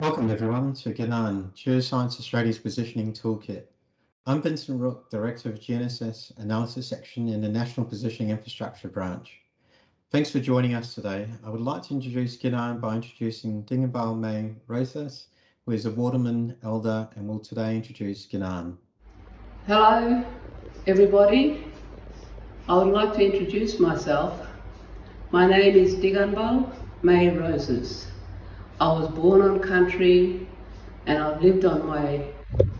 Welcome everyone to Ginan, Geoscience Australia's Positioning Toolkit. I'm Vincent Rook, Director of GNSS Analysis Section in the National Positioning Infrastructure Branch. Thanks for joining us today. I would like to introduce Ginan by introducing Dingabal May Rosas, who is a Wardaman Elder and will today introduce Ginan. Hello everybody. I would like to introduce myself. My name is Diganbal May Roses. I was born on country and I've lived on my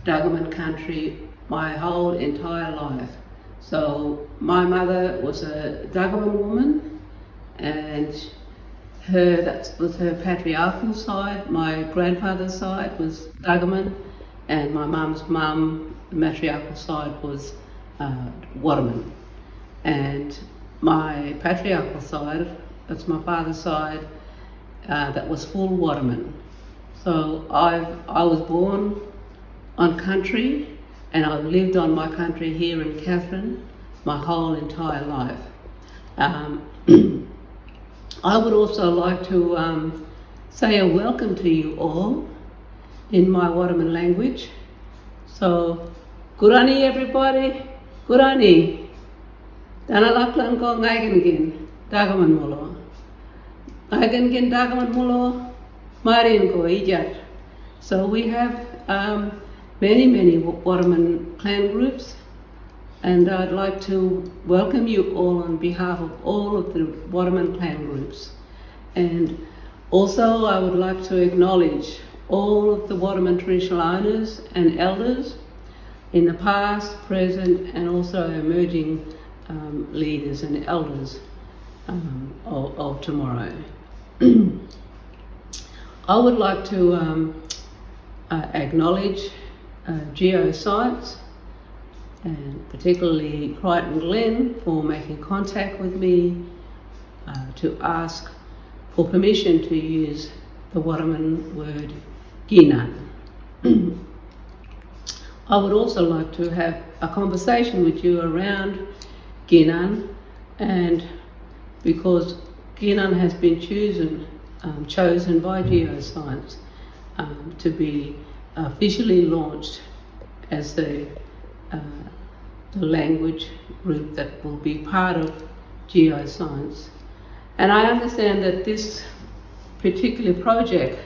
Dagaman country my whole entire life. So my mother was a Dagaman woman and her that was her patriarchal side. My grandfather's side was Dagaman and my mum's mum, the matriarchal side was uh, Wardaman. And my patriarchal side, that's my father's side, uh, that was full Wardaman. So I, I was born on country and I've lived on my country here in Katherine my whole entire life. Um, I would also like to um, say a welcome to you all in my Wardaman language. So, Gurani everybody, Gurani. Dana ko ngaigen dagaman molo. Agan gen dagaman mulo marin ko ijat. So we have um, many, many Wardaman clan groups and I'd like to welcome you all on behalf of all of the Wardaman clan groups. And also I would like to acknowledge all of the Wardaman traditional owners and elders in the past, present and also emerging um, leaders and elders um, of, of tomorrow. I would like to um, uh, acknowledge uh, Geoscience and particularly Crichton Glen for making contact with me uh, to ask for permission to use the Wardaman word Ginan. I would also like to have a conversation with you around Ginan and because Ginan has been chosen, um, chosen by Geoscience um, to be officially launched as the, uh, the language group that will be part of Geoscience. And I understand that this particular project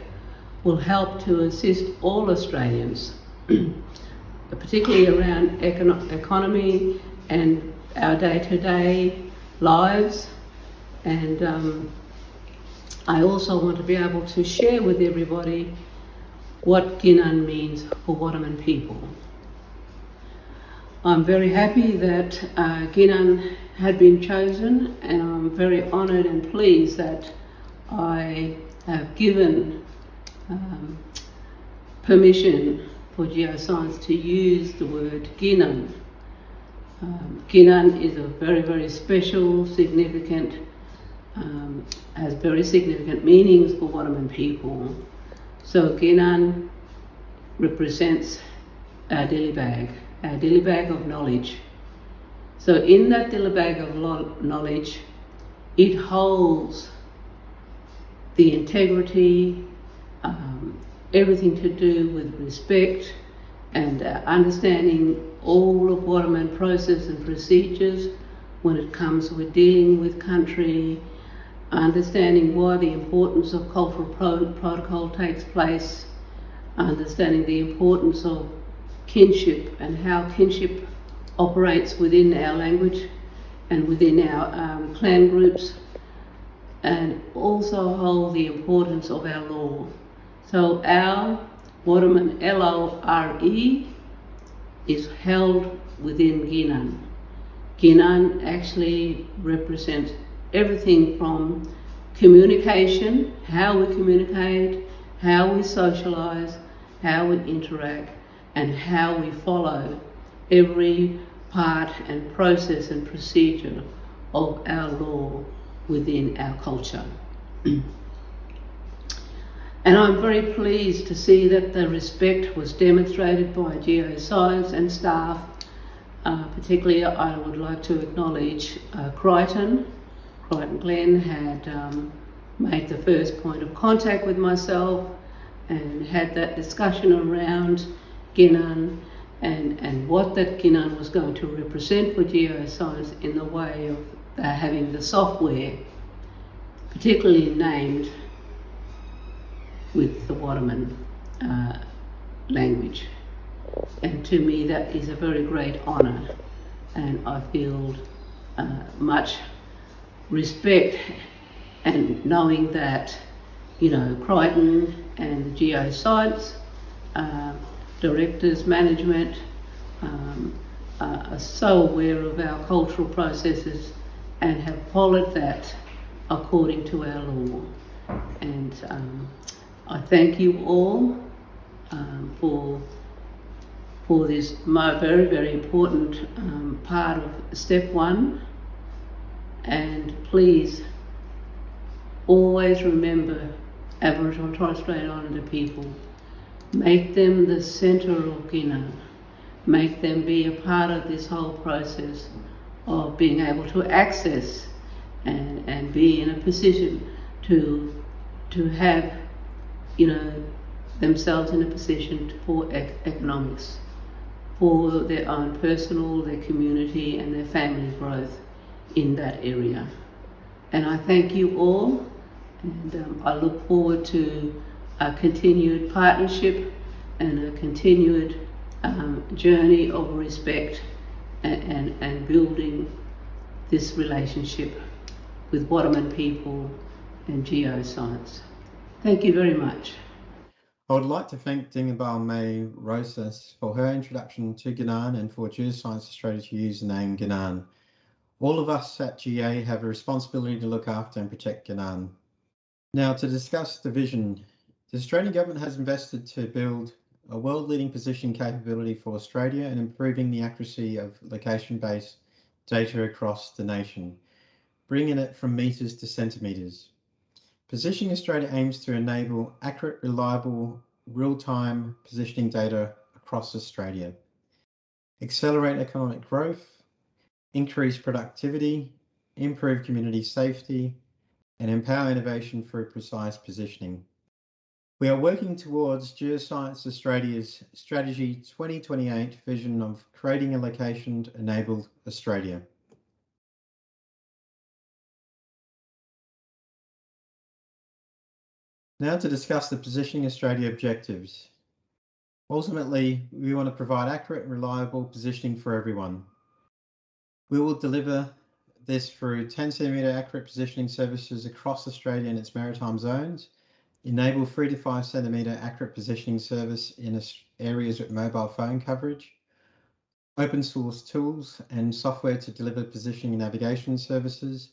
will help to assist all Australians, particularly around econo economy and our day-to-day -day lives and um, I also want to be able to share with everybody what Ginan means for Wardaman people. I'm very happy that uh, Ginan had been chosen and I'm very honoured and pleased that I have given um, permission for geoscience to use the word Ginan. Um, Ginan is a very, very special, significant um, has very significant meanings for Wardaman people. So Ginan represents our dilly bag, our dilly bag of knowledge. So in that dilly bag of knowledge, it holds the integrity, um, everything to do with respect and uh, understanding all of Wardaman process and procedures when it comes with dealing with country, understanding why the importance of cultural pro protocol takes place, understanding the importance of kinship and how kinship operates within our language and within our um, clan groups, and also hold the importance of our law. So our Wardaman L-O-R-E is held within Ginan. Ginan actually represents everything from communication, how we communicate, how we socialise, how we interact, and how we follow every part and process and procedure of our law within our culture. and I'm very pleased to see that the respect was demonstrated by Geoscience and staff. Uh, particularly, I would like to acknowledge uh, Crichton, Crichton Glen had um, made the first point of contact with myself and had that discussion around Ginan and, and what that Ginan was going to represent for geoscience in the way of uh, having the software, particularly named with the Wardaman uh, language. And to me, that is a very great honour, and I feel uh, much respect and knowing that, you know, Crichton and the geoscience uh, directors, management um, are so aware of our cultural processes and have followed that according to our law. And um, I thank you all um, for for this very, very important um, part of step one. And please always remember Aboriginal and Torres Strait Islander people. Make them the centre of Ginan. Make them be a part of this whole process of being able to access and, and be in a position to, to have, you know, themselves in a position for ec economics, for their own personal, their community and their family growth in that area. And I thank you all and um, I look forward to a continued partnership and a continued um, journey of respect and, and, and building this relationship with Wardaman people and geoscience. Thank you very much. I would like to thank Dingabal May Rosas for her introduction to Ginan and for Geoscience Australia to use the name Ginan. All of us at GA have a responsibility to look after and protect Ginan. Now to discuss the vision, the Australian government has invested to build a world-leading position capability for Australia and improving the accuracy of location-based data across the nation, bringing it from metres to centimetres. Positioning Australia aims to enable accurate, reliable, real-time positioning data across Australia, accelerate economic growth, increase productivity, improve community safety, and empower innovation through precise positioning. We are working towards Geoscience Australia's Strategy 2028 vision of creating a location-enabled Australia. Now to discuss the Positioning Australia objectives. Ultimately, we want to provide accurate and reliable positioning for everyone. We will deliver this through 10 centimetre accurate positioning services across Australia and its maritime zones, enable 3 to 5 centimetre accurate positioning service in areas with mobile phone coverage, open source tools and software to deliver positioning navigation services,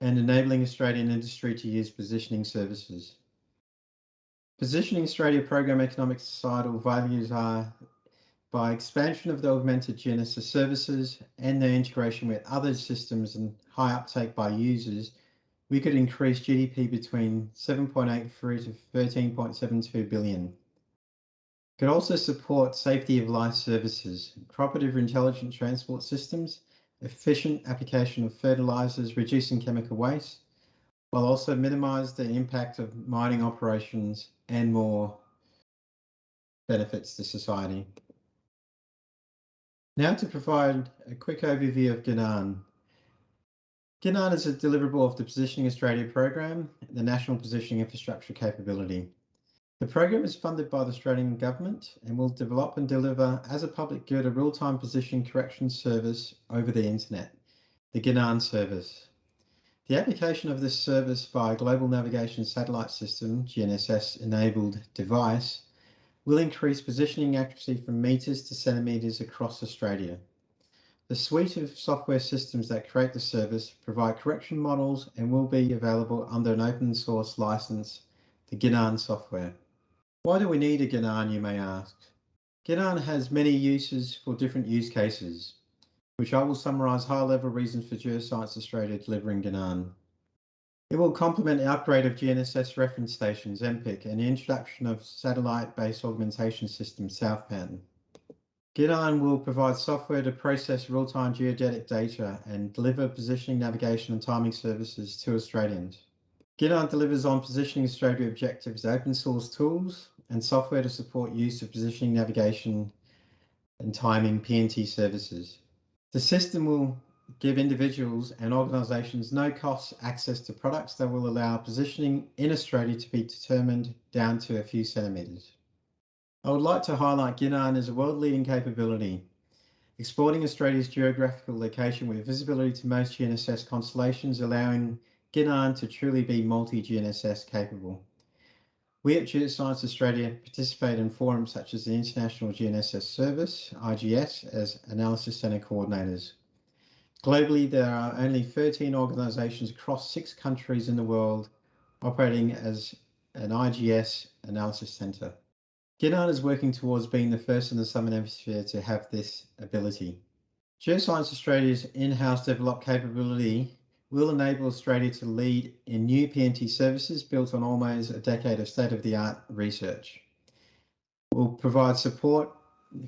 and enabling Australian industry to use positioning services. Positioning Australia program economic societal values are by expansion of the augmented GNSS services and their integration with other systems and high uptake by users, we could increase GDP between 7.83 to 13.72 billion. Could also support safety of life services, cooperative intelligent transport systems, efficient application of fertilizers, reducing chemical waste, while also minimize the impact of mining operations and more benefits to society. Now to provide a quick overview of Ginan. Ginan is a deliverable of the Positioning Australia program, the National Positioning Infrastructure Capability. The program is funded by the Australian Government and will develop and deliver as a public good a real-time position correction service over the internet, the Ginan service. The application of this service by a Global Navigation Satellite System, GNSS enabled device will increase positioning accuracy from metres to centimetres across Australia. The suite of software systems that create the service provide correction models and will be available under an open source license, the Ginan software. Why do we need a Ginan, you may ask? Ginan has many uses for different use cases, which I will summarise high-level reasons for Geoscience Australia delivering Ginan. It will complement the upgrade of GNSS reference stations, NPIC, and the introduction of satellite-based augmentation system, SouthPAN. Ginan will provide software to process real-time geodetic data and deliver positioning, navigation and timing services to Australians. GINAN delivers on Positioning Australia objectives open source tools and software to support use of positioning navigation and timing PNT services. The system will give individuals and organisations no cost access to products that will allow positioning in Australia to be determined down to a few centimetres. I would like to highlight GINAN as a world-leading capability, exporting Australia's geographical location with visibility to most GNSS constellations, allowing GINAN to truly be multi-GNSS capable. We at Geoscience Australia participate in forums such as the International GNSS Service, IGS, as Analysis Centre coordinators. Globally, there are only 13 organisations across six countries in the world operating as an IGS analysis centre. GINAN is working towards being the first in the Southern Hemisphere to have this ability. Geoscience Australia's in-house developed capability will enable Australia to lead in new PNT services built on almost a decade of state-of-the-art research. We'll provide support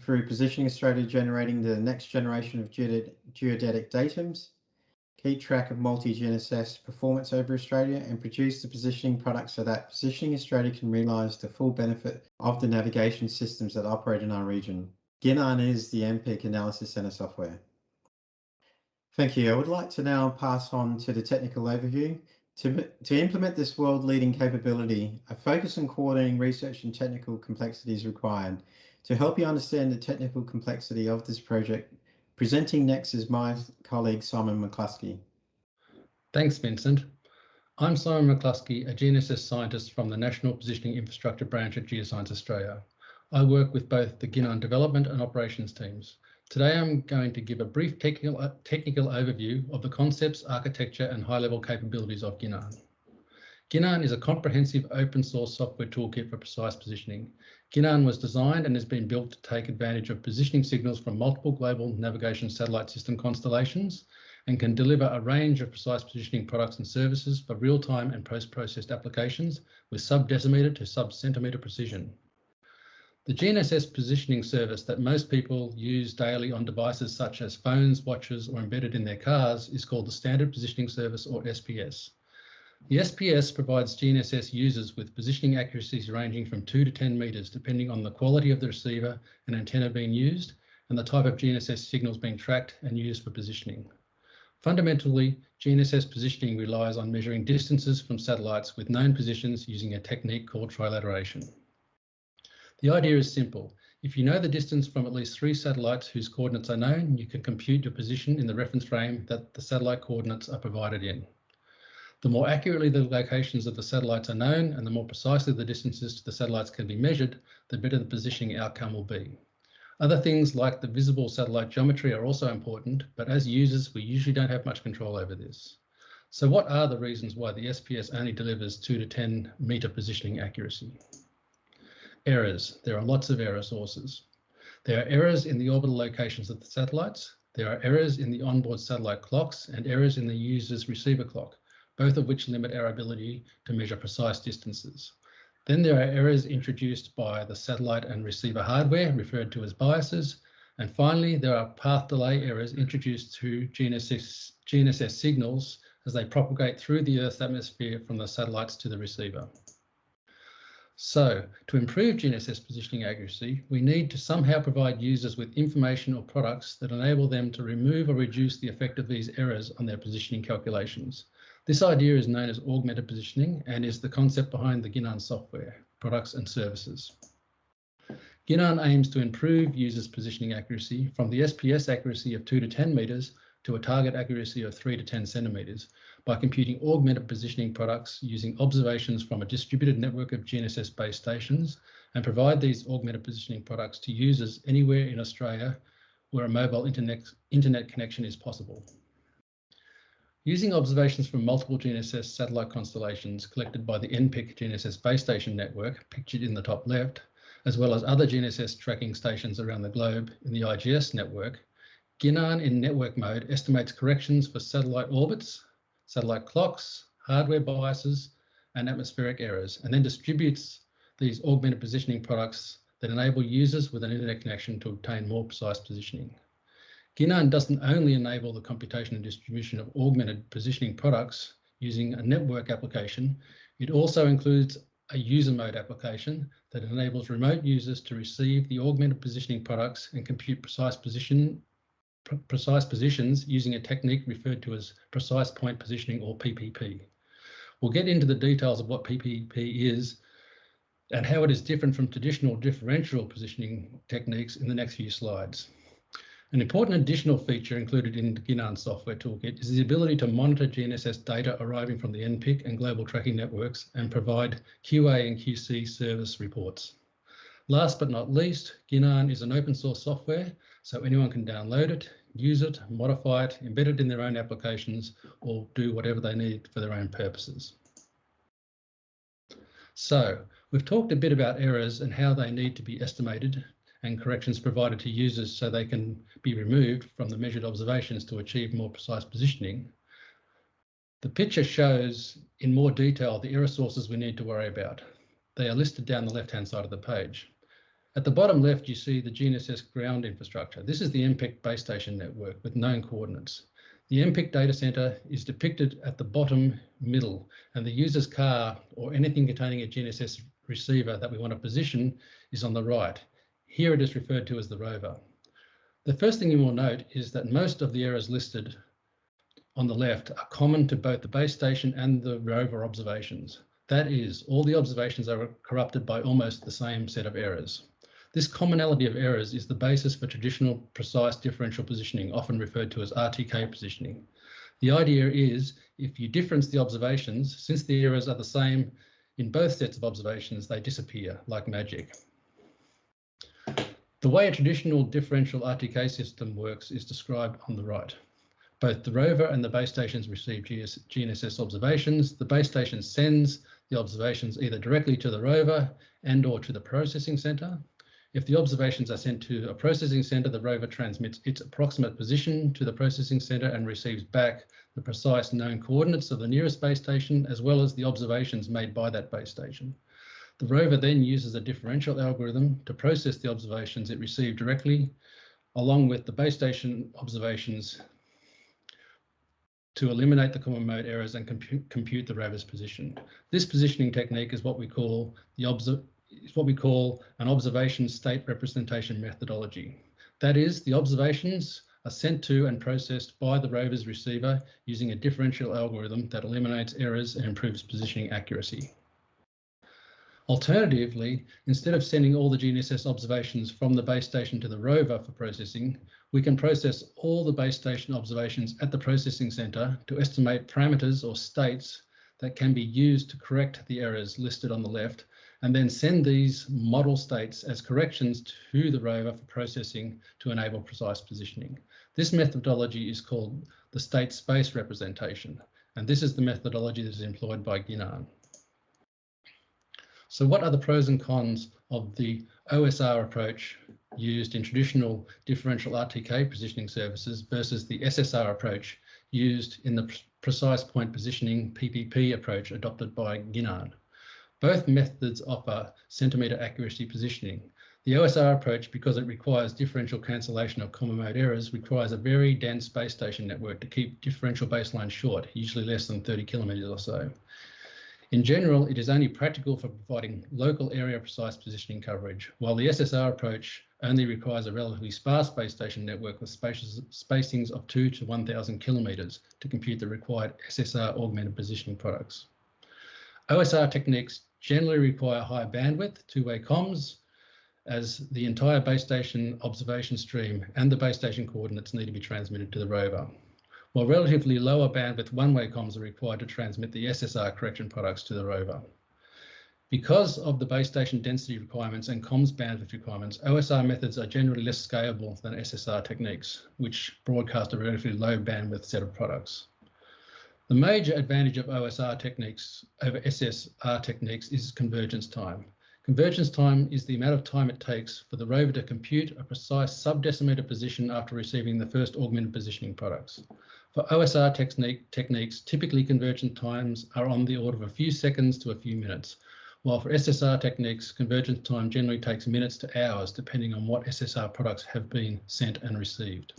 through Positioning Australia generating the next generation of geodetic datums, keep track of multi-GNSS performance over Australia and produce the positioning products so that Positioning Australia can realise the full benefit of the navigation systems that operate in our region. GINAN is the NPIC Analysis Centre software. Thank you. I would like to now pass on to the technical overview. To, to implement this world-leading capability, a focus on coordinating research and technical complexity is required. To help you understand the technical complexity of this project, presenting next is my colleague Simon McClusky. Thanks, Vincent. I'm Simon McClusky, a GNSS scientist from the National Positioning Infrastructure Branch at Geoscience Australia. I work with both the GINAN development and operations teams. Today I'm going to give a brief technical, technical overview of the concepts, architecture and high-level capabilities of GINAN. GINAN is a comprehensive open source software toolkit for precise positioning. GINAN was designed and has been built to take advantage of positioning signals from multiple global navigation satellite system constellations and can deliver a range of precise positioning products and services for real-time and post-processed applications with sub-decimeter to sub-centimeter precision. The GNSS positioning service that most people use daily on devices such as phones, watches, or embedded in their cars is called the Standard Positioning Service or SPS. The SPS provides GNSS users with positioning accuracies ranging from 2 to 10 metres depending on the quality of the receiver and antenna being used and the type of GNSS signals being tracked and used for positioning. Fundamentally, GNSS positioning relies on measuring distances from satellites with known positions using a technique called trilateration. The idea is simple. If you know the distance from at least three satellites whose coordinates are known, you can compute your position in the reference frame that the satellite coordinates are provided in. The more accurately the locations of the satellites are known and the more precisely the distances to the satellites can be measured, the better the positioning outcome will be. Other things like the visible satellite geometry are also important, but as users, we usually don't have much control over this. So what are the reasons why the SPS only delivers 2 to 10 metre positioning accuracy? Errors. There are lots of error sources. There are errors in the orbital locations of the satellites. There are errors in the onboard satellite clocks and errors in the user's receiver clock, both of which limit our ability to measure precise distances. Then there are errors introduced by the satellite and receiver hardware, referred to as biases. And finally, there are path delay errors introduced to GNSS, GNSS signals as they propagate through the Earth's atmosphere from the satellites to the receiver. So to improve GNSS positioning accuracy, we need to somehow provide users with information or products that enable them to remove or reduce the effect of these errors on their positioning calculations. This idea is known as augmented positioning and is the concept behind the GINAN software, products and services. GINAN aims to improve users' positioning accuracy from the SPS accuracy of 2 to 10 metres to a target accuracy of 3 to 10 centimetres by computing augmented positioning products using observations from a distributed network of GNSS base stations and provide these augmented positioning products to users anywhere in Australia where a mobile internet, internet connection is possible. Using observations from multiple GNSS satellite constellations collected by the NPIC GNSS base station network, pictured in the top left, as well as other GNSS tracking stations around the globe in the IGS network, GINAN in network mode estimates corrections for satellite orbits satellite clocks, hardware biases, and atmospheric errors, and then distributes these augmented positioning products that enable users with an internet connection to obtain more precise positioning. GINAN doesn't only enable the computation and distribution of augmented positioning products using a network application. It also includes a user mode application that enables remote users to receive the augmented positioning products and compute precise position precise positions using a technique referred to as precise point positioning or PPP. We'll get into the details of what PPP is and how it is different from traditional differential positioning techniques in the next few slides. An important additional feature included in the GINAN software toolkit is the ability to monitor GNSS data arriving from the NPIC and global tracking networks and provide QA and QC service reports. Last but not least, GINAN is an open source software, so anyone can download it, use it, modify it, embed it in their own applications, or do whatever they need for their own purposes. So we've talked a bit about errors and how they need to be estimated and corrections provided to users so they can be removed from the measured observations to achieve more precise positioning. The picture shows in more detail the error sources we need to worry about. They are listed down the left-hand side of the page. At the bottom left, you see the GNSS ground infrastructure. This is the NPIC base station network with known coordinates. The NPIC data center is depicted at the bottom middle, and the user's car or anything containing a GNSS receiver that we want to position is on the right. Here it is referred to as the rover. The first thing you will note is that most of the errors listed on the left are common to both the base station and the rover observations. That is, all the observations are corrupted by almost the same set of errors. This commonality of errors is the basis for traditional precise differential positioning, often referred to as RTK positioning. The idea is if you difference the observations, since the errors are the same in both sets of observations, they disappear like magic. The way a traditional differential RTK system works is described on the right. Both the rover and the base stations receive GNSS observations. The base station sends the observations either directly to the rover and or to the processing center. If the observations are sent to a processing center, the rover transmits its approximate position to the processing center and receives back the precise known coordinates of the nearest base station, as well as the observations made by that base station. The rover then uses a differential algorithm to process the observations it received directly, along with the base station observations to eliminate the common mode errors and compute, compute the rover's position. This positioning technique is what we call the is what we call an observation state representation methodology. That is, the observations are sent to and processed by the rover's receiver using a differential algorithm that eliminates errors and improves positioning accuracy. Alternatively, instead of sending all the GNSS observations from the base station to the rover for processing, we can process all the base station observations at the processing center to estimate parameters or states that can be used to correct the errors listed on the left and then send these model states as corrections to the rover for processing to enable precise positioning. This methodology is called the state space representation, and this is the methodology that is employed by GINAN. So what are the pros and cons of the OSR approach used in traditional differential RTK positioning services versus the SSR approach used in the precise point positioning PPP approach adopted by GINAN? Both methods offer centimetre accuracy positioning. The OSR approach, because it requires differential cancellation of common mode errors, requires a very dense base station network to keep differential baselines short, usually less than 30 kilometres or so. In general, it is only practical for providing local area precise positioning coverage, while the SSR approach only requires a relatively sparse base station network with spaces, spacings of 2 to 1000 kilometres to compute the required SSR augmented positioning products. OSR techniques generally require high bandwidth, two-way comms, as the entire base station observation stream and the base station coordinates need to be transmitted to the rover, while relatively lower bandwidth one-way comms are required to transmit the SSR correction products to the rover. Because of the base station density requirements and comms bandwidth requirements, OSR methods are generally less scalable than SSR techniques, which broadcast a relatively low bandwidth set of products. The major advantage of OSR techniques over SSR techniques is convergence time. Convergence time is the amount of time it takes for the rover to compute a precise subdecimeter position after receiving the first augmented positioning products. For OSR technique, techniques, typically convergence times are on the order of a few seconds to a few minutes, while for SSR techniques, convergence time generally takes minutes to hours, depending on what SSR products have been sent and received.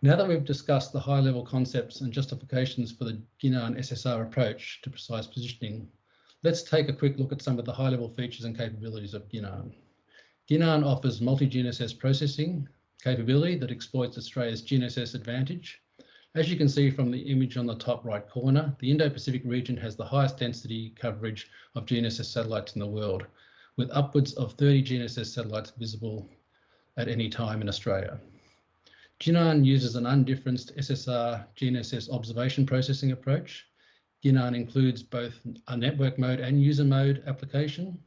Now that we've discussed the high level concepts and justifications for the GINAN SSR approach to precise positioning, let's take a quick look at some of the high level features and capabilities of GINAN. GINAN offers multi-GNSS processing capability that exploits Australia's GNSS advantage. As you can see from the image on the top right corner, the Indo-Pacific region has the highest density coverage of GNSS satellites in the world, with upwards of 30 GNSS satellites visible at any time in Australia. GINAN uses an undifferenced SSR GNSS observation processing approach. GINAN includes both a network mode and user mode application.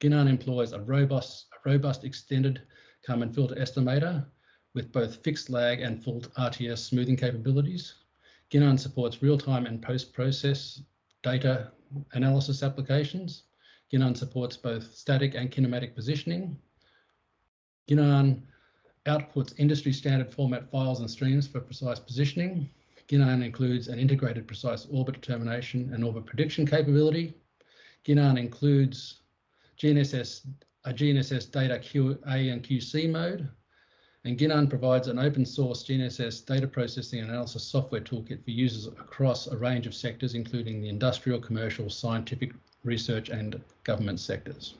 GINAN employs a robust, a robust extended Kalman filter estimator with both fixed lag and full RTS smoothing capabilities. GINAN supports real-time and post-process data analysis applications. GINAN supports both static and kinematic positioning. GINAN outputs industry standard format files and streams for precise positioning. GINAN includes an integrated precise orbit determination and orbit prediction capability. GINAN includes GNSS, a GNSS data QA and QC mode. And GINAN provides an open source GNSS data processing and analysis software toolkit for users across a range of sectors, including the industrial, commercial, scientific, research and government sectors.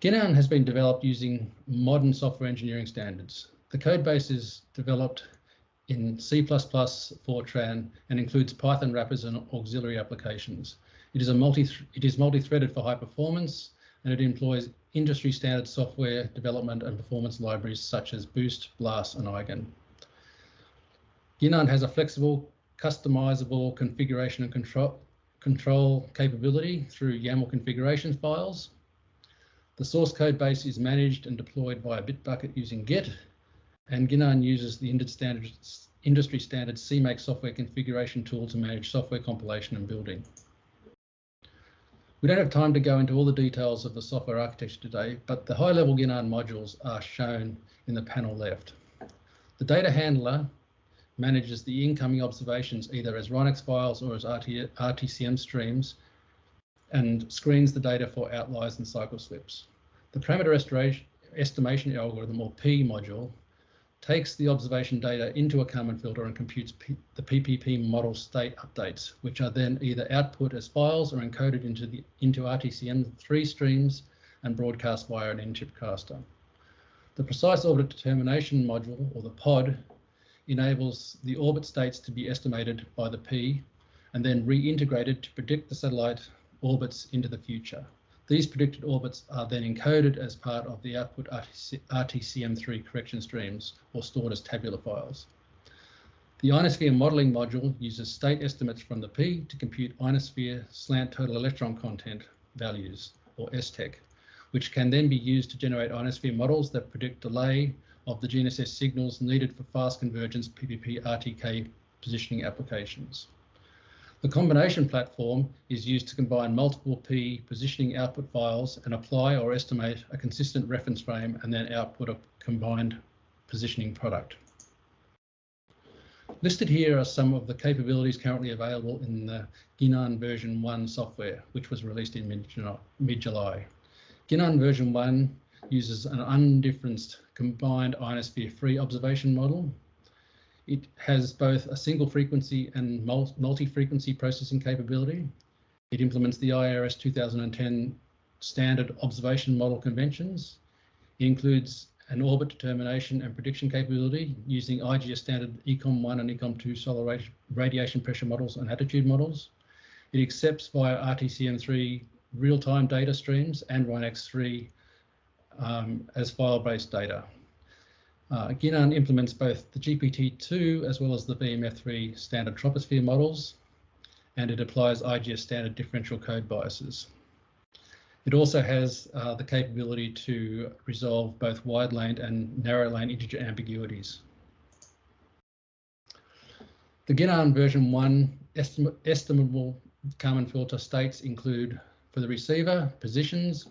GINAN has been developed using modern software engineering standards. The code base is developed in C++, Fortran, and includes Python wrappers and auxiliary applications. It is a multi it is multi-threaded for high performance, and it employs industry standard software development and performance libraries such as Boost, BLAS, and Eigen. GINAN has a flexible, customizable configuration and control control capability through YAML configuration files the source code base is managed and deployed via Bitbucket using Git, and GINAN uses the industry standard CMake software configuration tool to manage software compilation and building. We don't have time to go into all the details of the software architecture today, but the high-level GINAN modules are shown in the panel left. The data handler manages the incoming observations either as RINEX files or as RT RTCM streams and screens the data for outliers and cycle slips. The parameter estimation algorithm or PEA module takes the observation data into a Kalman filter and computes P the PPP model state updates, which are then either output as files or encoded into the into RTCM3 streams and broadcast via an NTRIP caster. The precise orbit determination module, or the POD, enables the orbit states to be estimated by the PEA and then reintegrated to predict the satellite orbits into the future. These predicted orbits are then encoded as part of the output RTCM3 correction streams or stored as tabular files. The ionosphere modeling module uses state estimates from the PEA to compute ionosphere slant total electron content values or STEC, which can then be used to generate ionosphere models that predict delay of the GNSS signals needed for fast convergence PPP RTK positioning applications. The combination platform is used to combine multiple P positioning output files and apply or estimate a consistent reference frame and then output a combined positioning product. Listed here are some of the capabilities currently available in the GINAN version 1 software, which was released in mid-July. GINAN version 1 uses an undifferenced combined ionosphere free observation model it has both a single frequency and multi-frequency processing capability. It implements the IERS 2010 standard observation model conventions. It includes an orbit determination and prediction capability using IGS standard ECOM1 and ECOM2 solar radiation pressure models and attitude models. It accepts via RTCM3 real-time data streams and RINEX3 um, as file-based data. Uh, implements both the GPT-2 as well as the VMF3 standard troposphere models, and it applies IGS standard differential code biases. It also has uh, the capability to resolve both wide lane and narrow lane integer ambiguities. The GINAN version 1 estim estimable Kalman filter states include for the receiver, positions,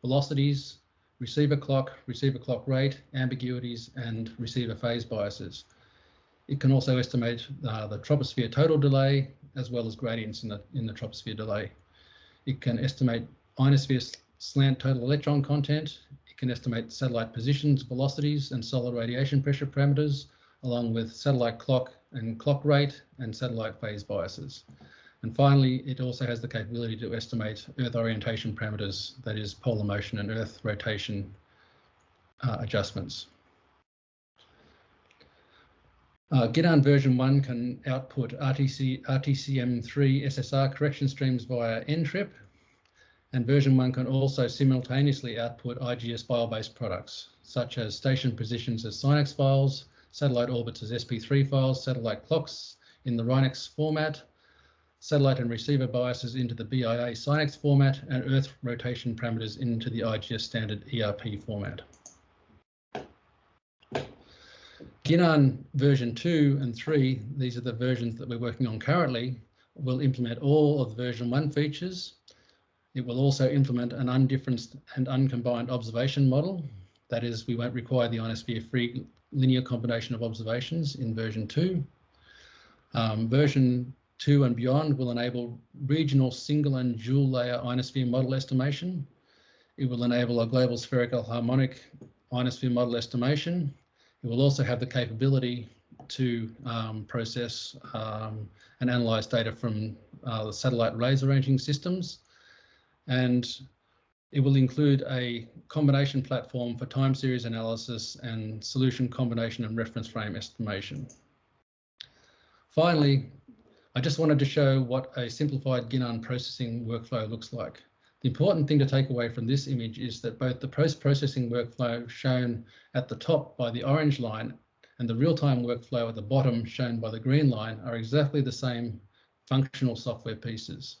velocities, receiver clock, receiver clock rate, ambiguities, and receiver phase biases. It can also estimate uh, the troposphere total delay as well as gradients in the, in the troposphere delay. It can estimate ionosphere slant total electron content. it can estimate satellite positions, velocities, and solar radiation pressure parameters, along with satellite clock and clock rate and satellite phase biases. And finally, it also has the capability to estimate Earth orientation parameters, that is polar motion and Earth rotation uh, adjustments. Uh, GINAN version 1 can output RTC, RTCM3 SSR correction streams via NTRIP, and version 1 can also simultaneously output IGS file-based products, such as station positions as SINEX files, satellite orbits as SP3 files, satellite clocks in the RINEX format, satellite and receiver biases into the BIA SINEX format, and Earth rotation parameters into the IGS standard ERP format. GINAN version 2 and 3, these are the versions that we're working on currently, will implement all of the version 1 features. It will also implement an undifferenced and uncombined observation model. That is, we won't require the ionosphere-free linear combination of observations in version 2. Um, version 2 and beyond will enable regional single and dual layer ionosphere model estimation. It will enable a global spherical harmonic ionosphere model estimation it will also have the capability to um, process um, and analyze data from uh, the satellite laser ranging systems. And it will include a combination platform for time series analysis and solution combination and reference frame estimation. Finally, I just wanted to show what a simplified GINAN processing workflow looks like. The important thing to take away from this image is that both the post-processing workflow shown at the top by the orange line and the real-time workflow at the bottom shown by the green line are exactly the same functional software pieces.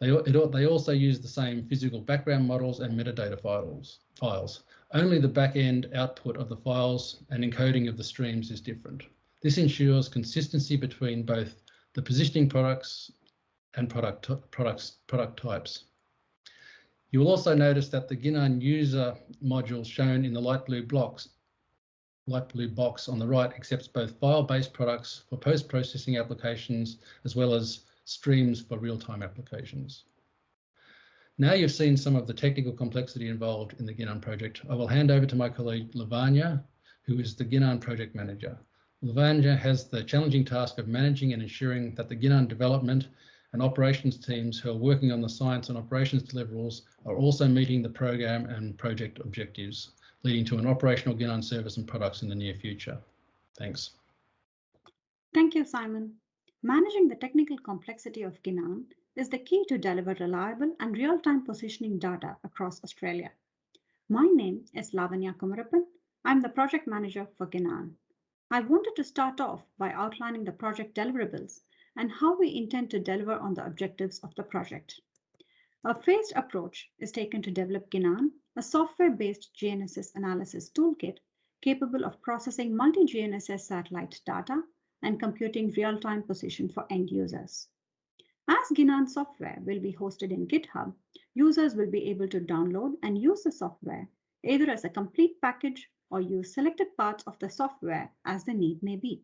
They, it, they also use the same physical background models and metadata files, files. Only the back-end output of the files and encoding of the streams is different. This ensures consistency between both the positioning products and product, products, product types. You will also notice that the GINAN user module shown in the light blue blocks, light blue box on the right accepts both file-based products for post-processing applications as well as streams for real-time applications. Now you've seen some of the technical complexity involved in the GINAN project. I will hand over to my colleague Lavanya, who is the GINAN project manager. Lavanya has the challenging task of managing and ensuring that the GINAN development and operations teams who are working on the science and operations deliverables are also meeting the program and project objectives, leading to an operational GINAN service and products in the near future. Thanks. Thank you, Simon. Managing the technical complexity of GINAN is the key to deliver reliable and real-time positioning data across Australia. My name is Lavanya Kumarappan. I'm the project manager for GINAN. I wanted to start off by outlining the project deliverables and how we intend to deliver on the objectives of the project. A phased approach is taken to develop GINAN, a software-based GNSS analysis toolkit capable of processing multi-GNSS satellite data and computing real-time position for end users. As GINAN software will be hosted in GitHub, users will be able to download and use the software either as a complete package or use selected parts of the software as the need may be.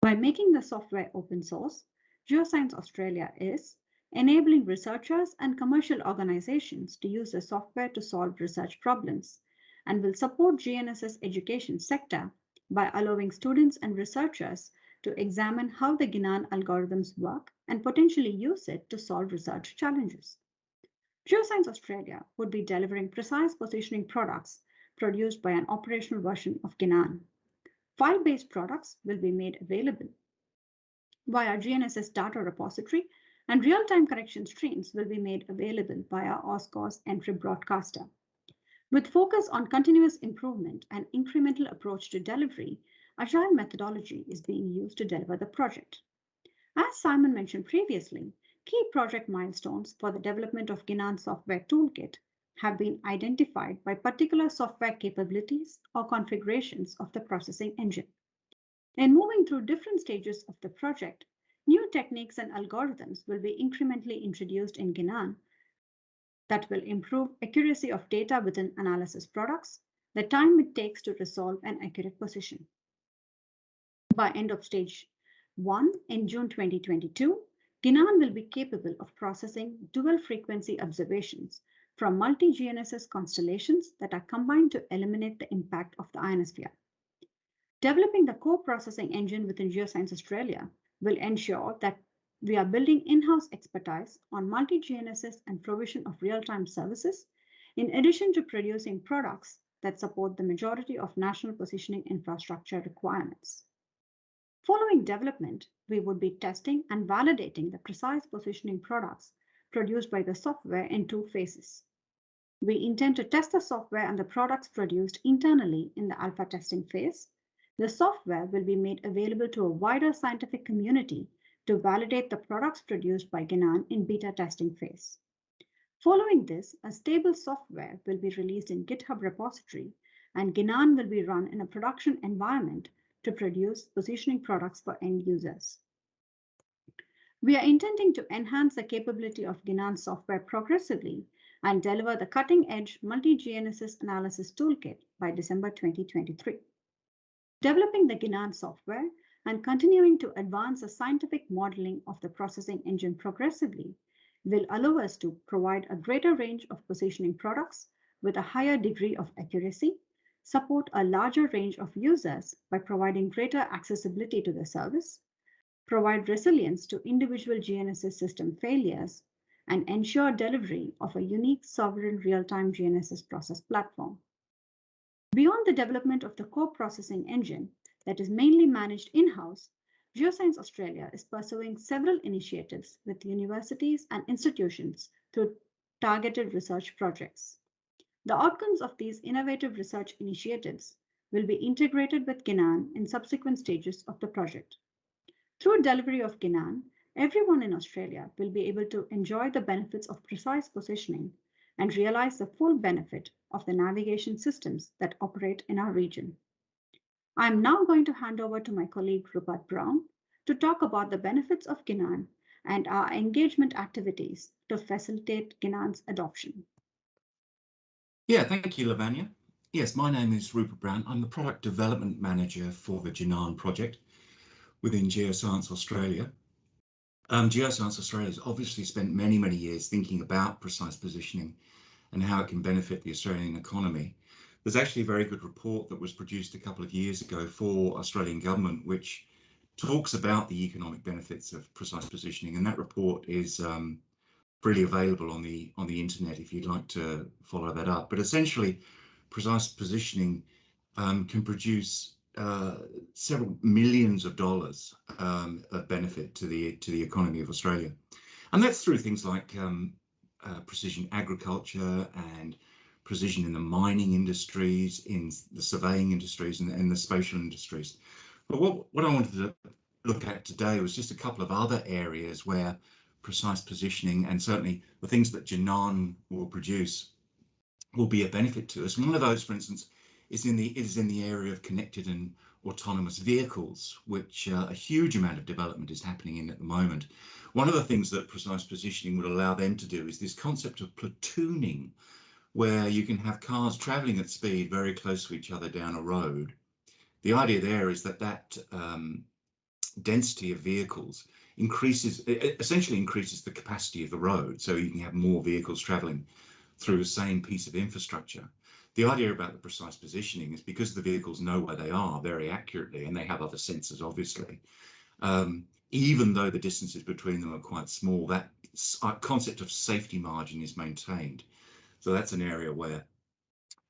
By making the software open source, Geoscience Australia is enabling researchers and commercial organizations to use the software to solve research problems and will support GNSS education sector by allowing students and researchers to examine how the GINAN algorithms work and potentially use it to solve research challenges. Geoscience Australia would be delivering precise positioning products produced by an operational version of GINAN. File-based products will be made available via GNSS data repository and real-time correction streams will be made available via AUSCORS NTRIP broadcaster. With focus on continuous improvement and incremental approach to delivery, Agile methodology is being used to deliver the project. As Simon mentioned previously, key project milestones for the development of GINAN software toolkit have been identified by particular software capabilities or configurations of the processing engine. In moving through different stages of the project, new techniques and algorithms will be incrementally introduced in GINAN that will improve accuracy of data within analysis products, the time it takes to resolve an accurate position. By end of stage one in June 2022, GINAN will be capable of processing dual frequency observations from multi-GNSS constellations that are combined to eliminate the impact of the ionosphere. Developing the core processing engine within Geoscience Australia will ensure that we are building in-house expertise on multi-GNSS and provision of real-time services, in addition to producing products that support the majority of national positioning infrastructure requirements. Following development, we would be testing and validating the precise positioning products produced by the software in two phases. We intend to test the software and the products produced internally in the alpha testing phase. The software will be made available to a wider scientific community to validate the products produced by Ginan in beta testing phase. Following this, a stable software will be released in GitHub repository and Ginan will be run in a production environment to produce positioning products for end users. We are intending to enhance the capability of Ginan software progressively and deliver the cutting-edge multi-GNSS analysis toolkit by December 2023. Developing the Ginan software and continuing to advance the scientific modeling of the processing engine progressively will allow us to provide a greater range of positioning products with a higher degree of accuracy, support a larger range of users by providing greater accessibility to the service, provide resilience to individual GNSS system failures, and ensure delivery of a unique sovereign real-time GNSS process platform. Beyond the development of the core processing engine that is mainly managed in-house, Geoscience Australia is pursuing several initiatives with universities and institutions through targeted research projects. The outcomes of these innovative research initiatives will be integrated with Ginan in subsequent stages of the project. Through delivery of Ginan, everyone in Australia will be able to enjoy the benefits of precise positioning and realize the full benefit of the navigation systems that operate in our region. I'm now going to hand over to my colleague Rupert Brown to talk about the benefits of Ginan and our engagement activities to facilitate Ginan's adoption. Yeah, thank you, Lavanya. Yes, my name is Rupert Brown. I'm the Product Development Manager for the Ginan project within Geoscience Australia. Um, Geoscience Australia has obviously spent many, many years thinking about precise positioning and how it can benefit the Australian economy. There's actually a very good report that was produced a couple of years ago for Australian government, which talks about the economic benefits of precise positioning. And that report is um, freely available on the on the internet if you'd like to follow that up. But essentially, precise positioning um, can produce uh, several millions of dollars um, of benefit to the to the economy of Australia, and that's through things like um, uh, precision agriculture and precision in the mining industries, in the surveying industries and, and the spatial industries. But what, what I wanted to look at today was just a couple of other areas where precise positioning and certainly the things that Ginan will produce will be a benefit to us. One of those, for instance, is in the is in the area of connected and autonomous vehicles, which uh, a huge amount of development is happening in at the moment. One of the things that precise positioning would allow them to do is this concept of platooning, where you can have cars traveling at speed very close to each other down a road. The idea there is that that um, density of vehicles increases, essentially increases the capacity of the road. So you can have more vehicles traveling through the same piece of infrastructure. The idea about the precise positioning is because the vehicles know where they are very accurately and they have other sensors, obviously. Um, even though the distances between them are quite small, that uh, concept of safety margin is maintained. So that's an area where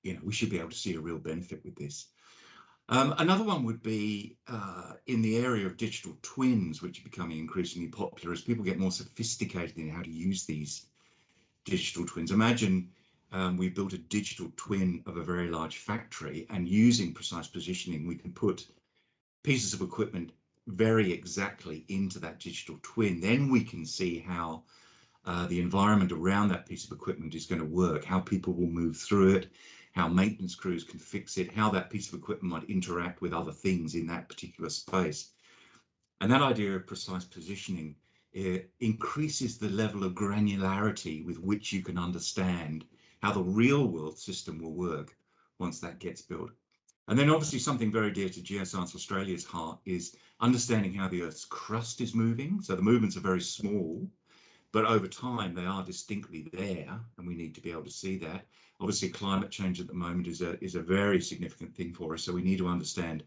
you know we should be able to see a real benefit with this. Um, another one would be uh, in the area of digital twins, which are becoming increasingly popular as people get more sophisticated in how to use these digital twins. Imagine um, we built a digital twin of a very large factory and using precise positioning, we can put pieces of equipment very exactly into that digital twin. Then we can see how uh, the environment around that piece of equipment is going to work, how people will move through it, how maintenance crews can fix it, how that piece of equipment might interact with other things in that particular space. And that idea of precise positioning increases the level of granularity with which you can understand how the real world system will work once that gets built. And then obviously something very dear to Geoscience Australia's heart is understanding how the Earth's crust is moving. So the movements are very small, but over time they are distinctly there and we need to be able to see that. Obviously climate change at the moment is a, is a very significant thing for us. So we need to understand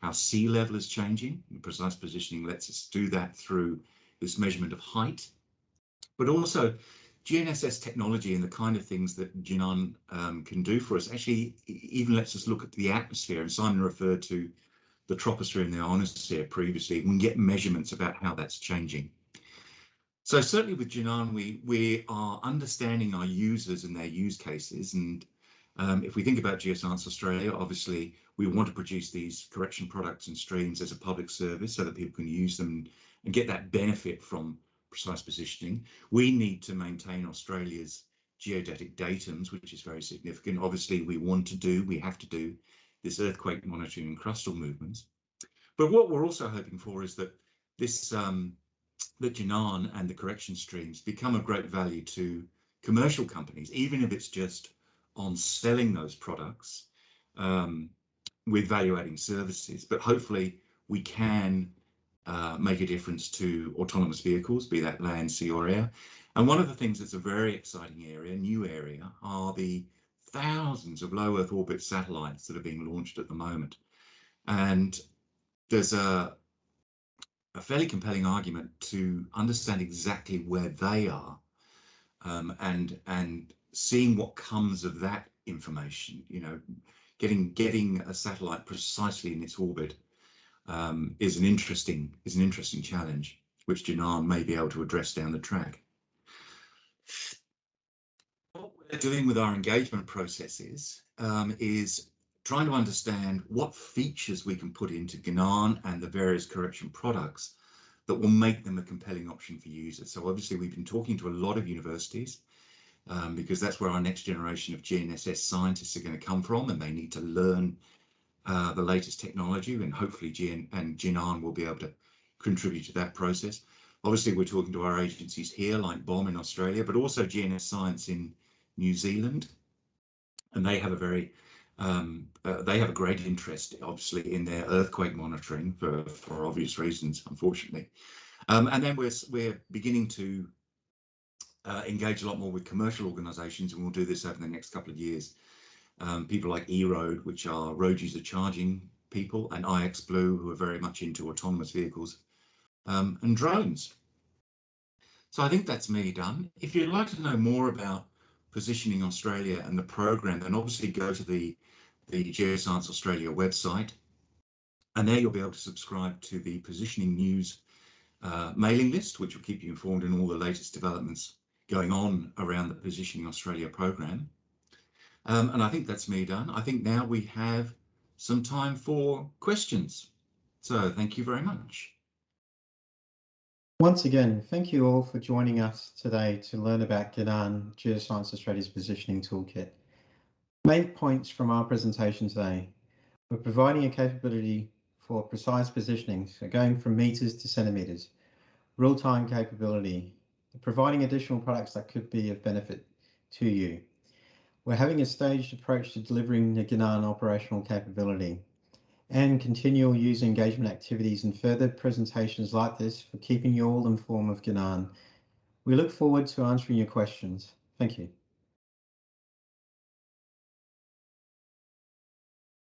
how sea level is changing. And precise positioning lets us do that through this measurement of height, but also GNSS technology and the kind of things that Ginan um, can do for us actually even lets us look at the atmosphere. And Simon referred to the troposphere and the ionosphere previously. We can get measurements about how that's changing. So certainly with Ginan, we, we are understanding our users and their use cases. And um, if we think about Geoscience Australia, obviously we want to produce these correction products and streams as a public service so that people can use them and get that benefit from precise positioning. We need to maintain Australia's geodetic datums, which is very significant. Obviously, we want to do, we have to do this earthquake monitoring and crustal movements. But what we're also hoping for is that this um, that Ginan and the correction streams become of great value to commercial companies, even if it's just on selling those products um, with value adding services. But hopefully we can uh, make a difference to autonomous vehicles, be that land, sea or air. And one of the things that's a very exciting area, new area, are the thousands of low Earth orbit satellites that are being launched at the moment. And there's a, a fairly compelling argument to understand exactly where they are um, and and seeing what comes of that information, you know, getting getting a satellite precisely in its orbit um, is an interesting is an interesting challenge, which Ginan may be able to address down the track. What we're doing with our engagement processes um, is trying to understand what features we can put into Ginan and the various correction products that will make them a compelling option for users. So obviously we've been talking to a lot of universities um, because that's where our next generation of GNSS scientists are going to come from and they need to learn uh, the latest technology and hopefully GN and Ginan will be able to contribute to that process. Obviously we're talking to our agencies here like BOM in Australia, but also GNS Science in New Zealand. And they have a very um, uh, they have a great interest, obviously, in their earthquake monitoring for, for obvious reasons, unfortunately. Um, and then we're, we're beginning to uh, engage a lot more with commercial organisations, and we'll do this over the next couple of years. Um, people like eRoad, which are road user charging people, and iXblue, who are very much into autonomous vehicles, um, and drones. So I think that's me done. If you'd like to know more about Positioning Australia and the program, then obviously go to the, the Geoscience Australia website. And there you'll be able to subscribe to the Positioning News uh, mailing list, which will keep you informed in all the latest developments going on around the Positioning Australia program. Um, and I think that's me done. I think now we have some time for questions. So thank you very much. Once again, thank you all for joining us today to learn about Ginan Geoscience Australia's Positioning Toolkit. Main points from our presentation today. We're providing a capability for precise positioning, so going from meters to centimeters, real-time capability, providing additional products that could be of benefit to you. We're having a staged approach to delivering the Ginan operational capability and continual user engagement activities and further presentations like this for keeping you all informed of Ginan. We look forward to answering your questions. Thank you.